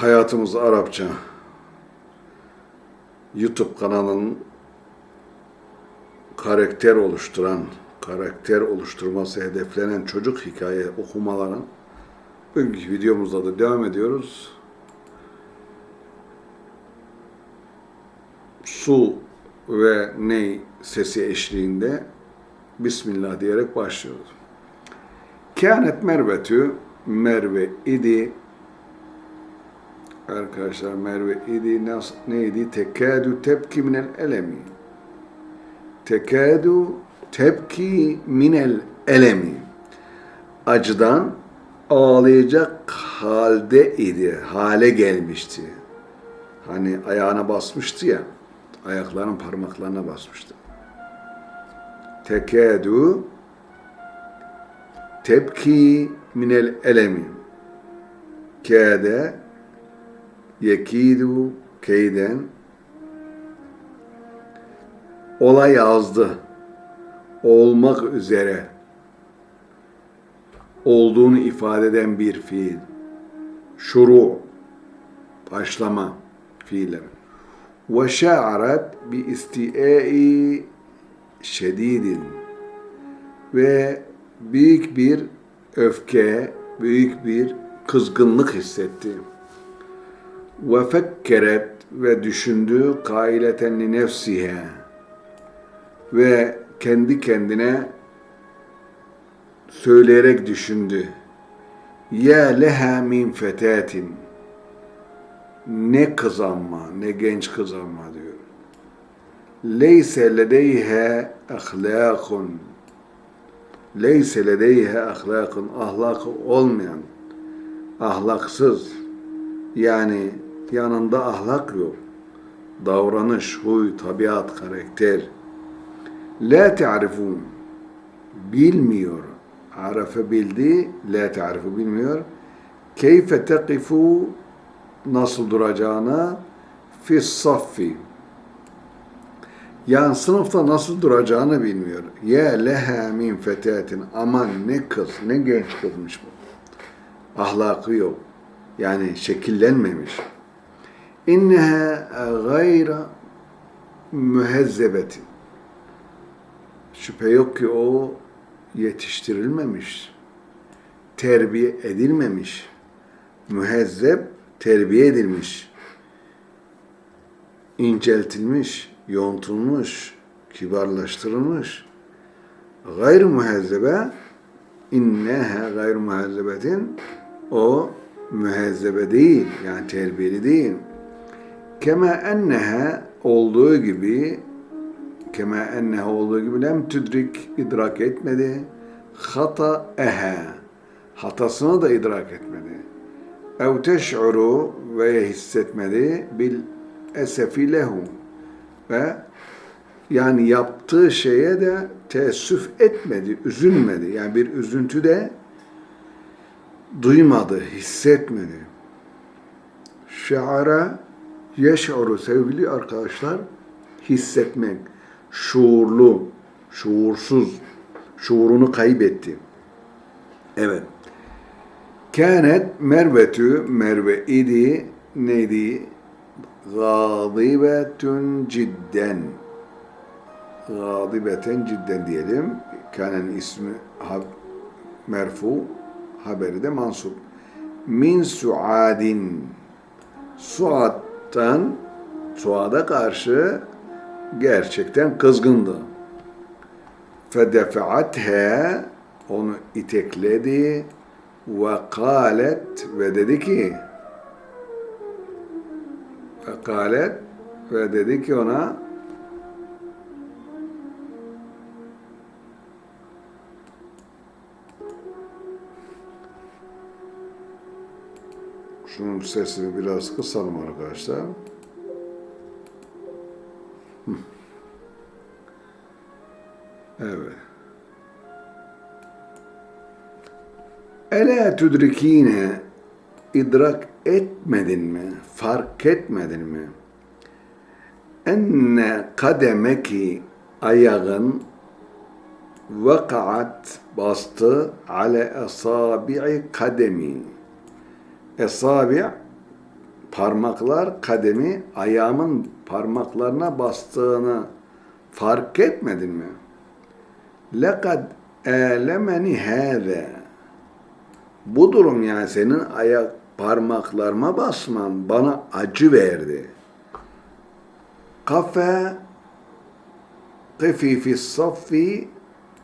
Hayatımız Arapça YouTube kanalının karakter oluşturan, karakter oluşturması hedeflenen çocuk hikaye okumaların bugünkü videomuzda da devam ediyoruz. Su ve ney sesi eşliğinde Bismillah diyerek başlıyoruz. Kânet Mervetü Merve idi Arkadaşlar Merve idi nas, neydi? Tekadu tepki minel elemi. Tekadu tepki minel elemi. Acıdan ağlayacak halde idi. Hale gelmişti. Hani ayağına basmıştı ya. Ayaklarının parmaklarına basmıştı. Tekadu tepki minel elemi. Kâde yekidu keyden. Ola yazdı olmak üzere olduğunu ifade eden bir fiil. Şuru başlama fiilleri ve şa'arat bi isti'ai şedidin. Ve büyük bir öfke, büyük bir kızgınlık hissetti ve fekkeret ve düşündü kaileten li nefsihe ve kendi kendine söyleyerek düşündü. Ya leha min fetatin ne kız ama, ne genç kız ama diyor. Leyse ledeyhe ahlakun Leyse ledeyhe ahlakun ahlakı olmayan, ahlaksız yani yanında ahlak yok. Davranış, huy, tabiat, karakter. La ta'rifun. Bilmiyor. Arafe bildi, la ta'rifu bilmiyor. Keyfe teqifu nasıl duracağını fi saffi. Yani sınıfta nasıl duracağını bilmiyor. Ya leha min fetatin. Aman ne kız, ne genç kızmış bu. Ahlakı yok. Yani şekillenmemiş inneha gayra mühezzebetin. Şüphe yok ki o yetiştirilmemiş, terbiye edilmemiş, mühezzeb terbiye edilmiş, inceltilmiş, yontulmuş, kibarlaştırılmış. Gayr mühezzebe inneha gayr mühezzebetin o mühezzebe değil yani terbiyeli değil. Kema enneha olduğu gibi kema enneha olduğu gibi lem tüdrik idrak etmedi. Hata ehe hatasını da idrak etmedi. Ev teş'uru ve hissetmedi bil esefi lehu ve yani yaptığı şeye de teessüf etmedi, üzülmedi. Yani bir üzüntü de duymadı, hissetmedi. Şeara yeş'uru sevgili arkadaşlar hissetmek, şuurlu, şuursuz, şuurunu kaybetti. Evet. Kânet mervetü, merve idi, neydi? Gâdibetün cidden. Gâdibeten cidden diyelim. Kâne'nin ismi merfu, haberi de mansup. Min suadin. Suad Suat'tan Suad'a karşı gerçekten kızgındı. Fedefeathe onu itekledi ve kalet ve dedi ki ve kalet ve dedi ki ona Şunun sesini biraz kısalım arkadaşlar. Evet. Ele tüdrikine idrak etmedin mi? Fark etmedin mi? Enne kademeki ayağın vakaat bastı ale esabi'i kademi Esabi parmaklar kademi ayağımın parmaklarına bastığını fark etmedin mi? Lekad elemeni hâve bu durum yani senin ayak parmaklarıma basman bana acı verdi. Kafe kıfifi saffi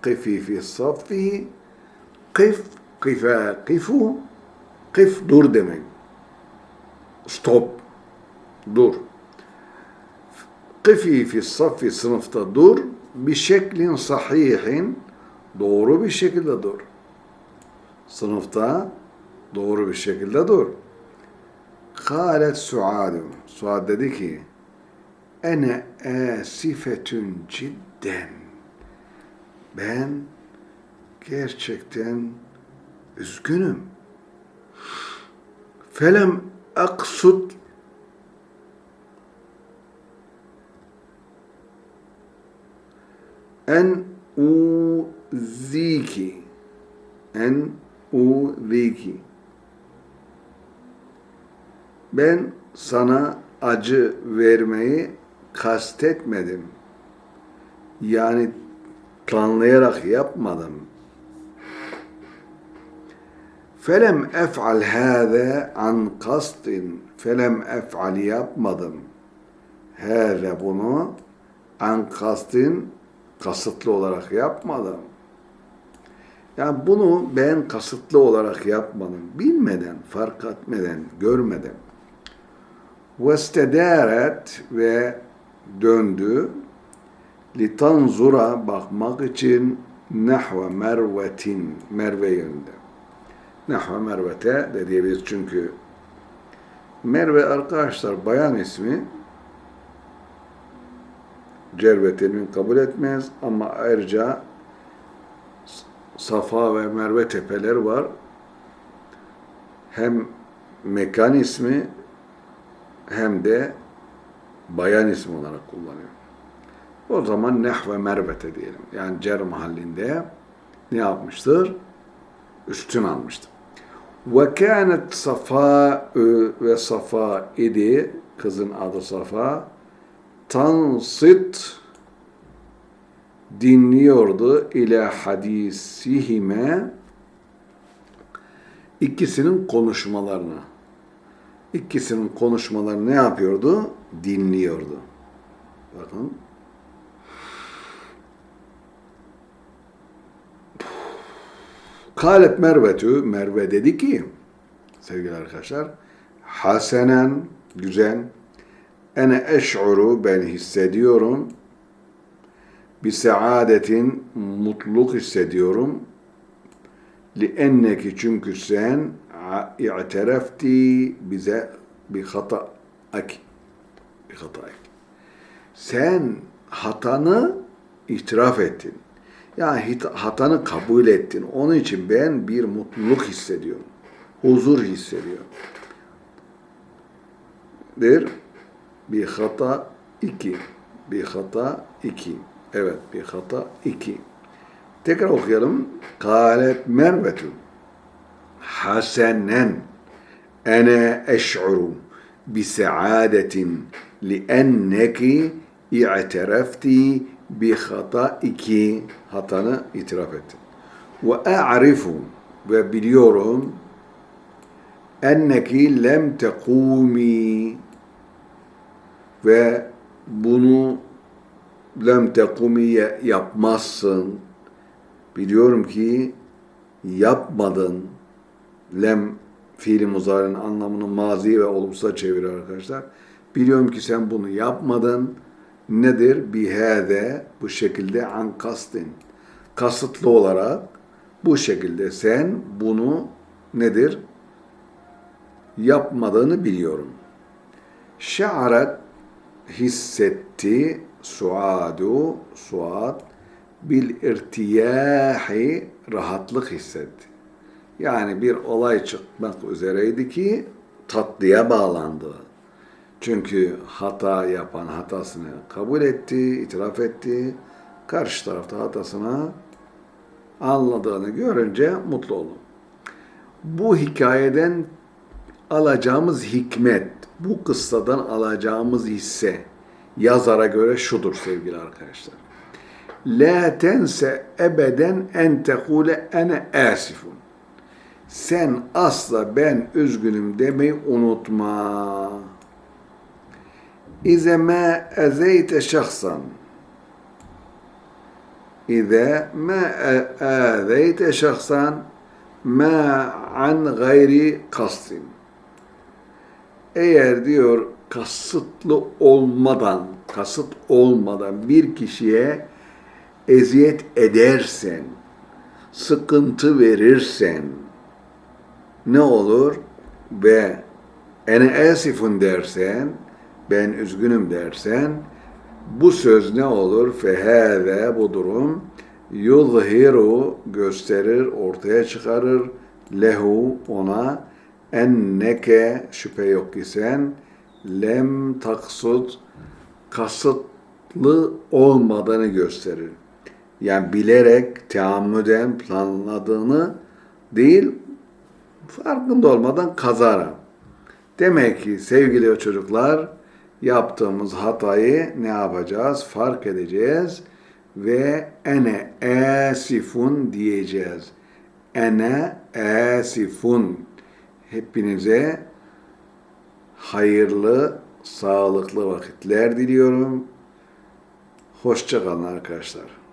kıfifi saffi kıf kıfe kıfu kıf dur demek. Stop. Dur. Kıfi fi saffi sınıfta dur. Bir şeklin sahihin doğru bir şekilde dur. Sınıfta doğru bir şekilde dur. Kâlet Suadu. Suad dedi ki Ene asifetün cidden. Ben gerçekten üzgünüm. Felem aksud en uziki en uziki ben sana acı vermeyi kastetmedim. Yani planlayarak yapmadım. Felem ef'al hâze an kastin. Felem ef'al yapmadım. Hâze bunu an kastin kasıtlı olarak yapmadım. Yani bunu ben kasıtlı olarak yapmadım. Bilmeden, fark etmeden, görmeden. Vestederet ve döndü. Litanzura bakmak için nahve mervetin, merve yönünde. Nahve mervete de diyebiliriz çünkü Merve arkadaşlar bayan ismi cervetinin kabul etmez ama ayrıca Safa ve Merve tepeler var. Hem mekan ismi hem de bayan ismi olarak kullanıyor. O zaman neh ve mervete diyelim. Yani cer mahallinde ne yapmıştır? Üstün almıştır. Ve kânet Safa ve Safa idi. Kızın adı Safa. Tansit dinliyordu ile hadisihime ikisinin konuşmalarını. İkisinin konuşmalarını ne yapıyordu? Dinliyordu. Bakın. Kalet Mervetü, Merve dedi ki, sevgili arkadaşlar, hasenen, güzel, ene eş'uru, ben hissediyorum, bir saadetin, mutluluk hissediyorum, li enneki çünkü sen i'terefti bize bir hata ak bir hata sen hatanı itiraf ettin. Yani hatanı kabul ettin. Onun için ben bir mutluluk hissediyorum. Huzur hissediyorum. Der bir hata iki. Bir hata iki. Evet bir hata iki. Tekrar okuyalım. Kalet mervetun. Hasenen. Ene eş'uru bisaadetin lienneki i'terefti bi hataiki hatanı itiraf ettin. Ve a'rifu ve biliyorum enneki lem tekumi ve bunu lem tekumiye yapmazsın. Biliyorum ki yapmadın. Lem fiili muzarın anlamını mazi ve olumsuza çeviriyor arkadaşlar. Biliyorum ki sen bunu yapmadın. Nedir? Bihade bu şekilde an kastin. Kasıtlı olarak bu şekilde sen bunu nedir? Yapmadığını biliyorum. Şa'aret hissetti suadu suad bil irtiyahi rahatlık hissetti. Yani bir olay çıkmak üzereydi ki tatlıya bağlandı. Çünkü hata yapan hatasını kabul etti, itiraf etti. Karşı tarafta hatasını anladığını görünce mutlu oldu. Bu hikayeden alacağımız hikmet, bu kıssadan alacağımız hisse yazara göre şudur sevgili arkadaşlar. La tense ebeden en tekule ene asifun. Sen asla ben üzgünüm demeyi unutma. İze ma ezeyte şahsan. İze ma ezeyte şahsan ma an gayri kastin. Eğer diyor kasıtlı olmadan, kasıt olmadan bir kişiye eziyet edersen, sıkıntı verirsen ne olur? Ve ene asifun dersen, ben üzgünüm dersen, bu söz ne olur? Fehâze bu durum yuzhiru gösterir, ortaya çıkarır lehu ona enneke şüphe yok ki sen lem taksud kasıtlı olmadığını gösterir. Yani bilerek, teammüden planladığını değil, farkında olmadan kazara. Demek ki sevgili çocuklar, yaptığımız hatayı ne yapacağız? Fark edeceğiz ve ene asifun diyeceğiz. Ene asifun. Hepinize hayırlı, sağlıklı vakitler diliyorum. Hoşça kalın arkadaşlar.